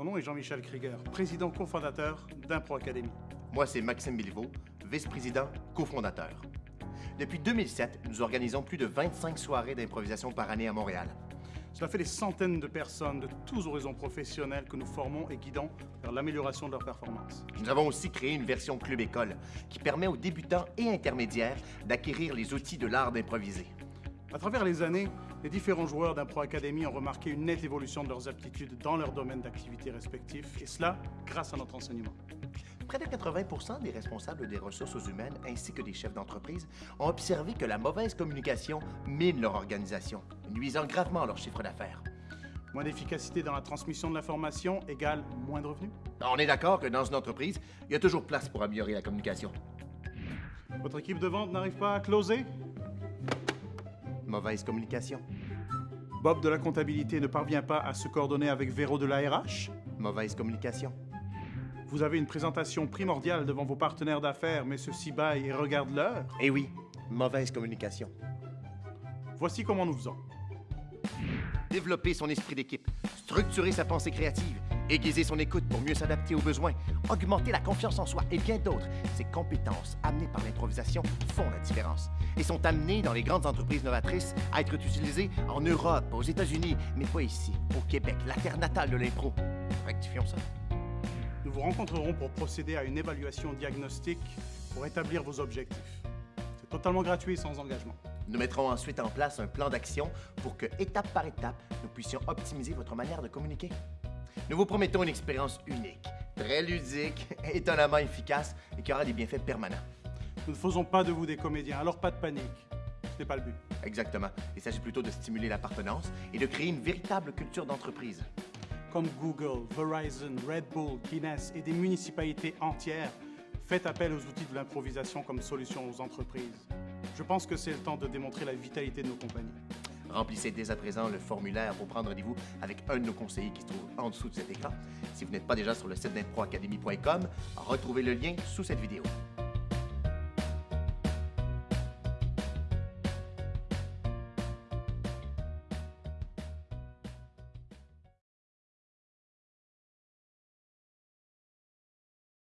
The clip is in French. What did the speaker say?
Mon nom est Jean-Michel Krieger, président cofondateur d'Impro Academy. Moi, c'est Maxime Béliveau, vice-président cofondateur. Depuis 2007, nous organisons plus de 25 soirées d'improvisation par année à Montréal. Cela fait des centaines de personnes de tous horizons professionnels que nous formons et guidons vers l'amélioration de leur performance. Nous avons aussi créé une version Club École qui permet aux débutants et intermédiaires d'acquérir les outils de l'art d'improviser. À travers les années, les différents joueurs d'Impro Academy ont remarqué une nette évolution de leurs aptitudes dans leur domaine d'activité respectifs, et cela grâce à notre enseignement. Près de 80 des responsables des ressources humaines ainsi que des chefs d'entreprise ont observé que la mauvaise communication mine leur organisation, nuisant gravement leur chiffre d'affaires. Moins d'efficacité dans la transmission de l'information égale moins de revenus. On est d'accord que dans une entreprise, il y a toujours place pour améliorer la communication. Votre équipe de vente n'arrive pas à closer? Mauvaise communication. Bob de la comptabilité ne parvient pas à se coordonner avec Véro de la RH Mauvaise communication. Vous avez une présentation primordiale devant vos partenaires d'affaires, mais ceux-ci baillent et regardent l'heure Eh oui, mauvaise communication. Voici comment nous faisons. Développer son esprit d'équipe, structurer sa pensée créative, aiguiser son écoute pour mieux s'adapter aux besoins, augmenter la confiance en soi et bien d'autres. Ces compétences amenées par l'improvisation font la différence et sont amenées dans les grandes entreprises novatrices à être utilisées en Europe, aux États-Unis, mais pas ici, au Québec, la terre natale de l'impro. Rectifions ça. Nous vous rencontrerons pour procéder à une évaluation diagnostique pour établir vos objectifs. C'est totalement gratuit et sans engagement. Nous mettrons ensuite en place un plan d'action pour que, étape par étape, nous puissions optimiser votre manière de communiquer. Nous vous promettons une expérience unique, très ludique, étonnamment efficace et qui aura des bienfaits permanents. Nous ne faisons pas de vous des comédiens, alors pas de panique. Ce n'est pas le but. Exactement. Il s'agit plutôt de stimuler l'appartenance et de créer une véritable culture d'entreprise. Comme Google, Verizon, Red Bull, Guinness et des municipalités entières, faites appel aux outils de l'improvisation comme solution aux entreprises. Je pense que c'est le temps de démontrer la vitalité de nos compagnies. Remplissez dès à présent le formulaire pour prendre rendez-vous avec un de nos conseillers qui se trouve en dessous de cet écran. Si vous n'êtes pas déjà sur le site d'improacademy.com, retrouvez le lien sous cette vidéo.